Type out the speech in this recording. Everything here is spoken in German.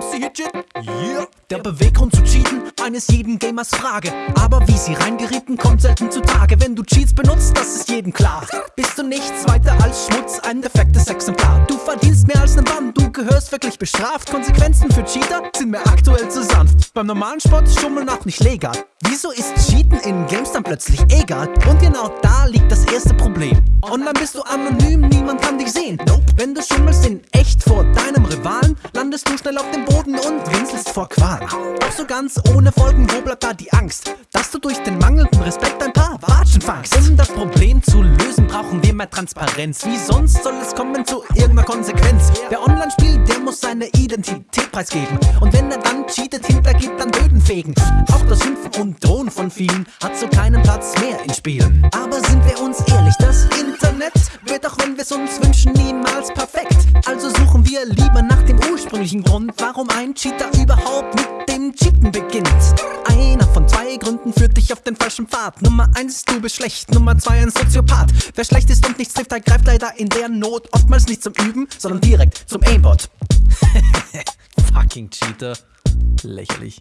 Ja, MC Hitchit, yeah. Der Beweggrund zu cheaten, eines jeden Gamers Frage. Aber wie sie reingerieten, kommt selten zutage. Wenn du Cheats benutzt, das ist jedem klar. Bist du nichts weiter als Schmutz, ein defektes Exemplar. Du verdienst mehr als ein Bann, du gehörst wirklich bestraft. Konsequenzen für Cheater sind mir aktuell zu sanft. Beim normalen Sport Schummeln auch nicht legal. Wieso ist Cheaten in Games dann plötzlich egal? Und genau da liegt das erste Problem. Online bist du anonym, niemand kann dich sehen. Nope. Wenn du schummelst in echt vor deinem Rivalen, landest du schnell auf dem Boden und winselst vor Qual. Auch so ganz ohne Folgen, wo bleibt da die Angst? Dass du durch den mangelnden Respekt ein paar Fangst. Um das Problem zu lösen, brauchen wir mehr Transparenz. Wie sonst soll es kommen zu irgendeiner Konsequenz? Wer online spielt, der muss seine Identität preisgeben. Und wenn er dann cheatet, hintergibt, dann Böden fegen. Auch das Schimpfen und Drohen von vielen hat so keinen Platz mehr in Spielen. Aber sind wir uns ehrlich, das Internet wird auch wenn wir es uns wünschen niemals perfekt. Also suchen wir lieber nach dem ursprünglichen Grund, warum ein Cheater überhaupt mit dem Cheaten beginnt. Zwei Gründen führt dich auf den falschen Pfad. Nummer eins, du bist schlecht. Nummer zwei, ein Soziopath. Wer schlecht ist und nichts trifft, der greift leider in der Not. Oftmals nicht zum Üben, sondern direkt zum Aimbot. Fucking Cheater. Lächerlich.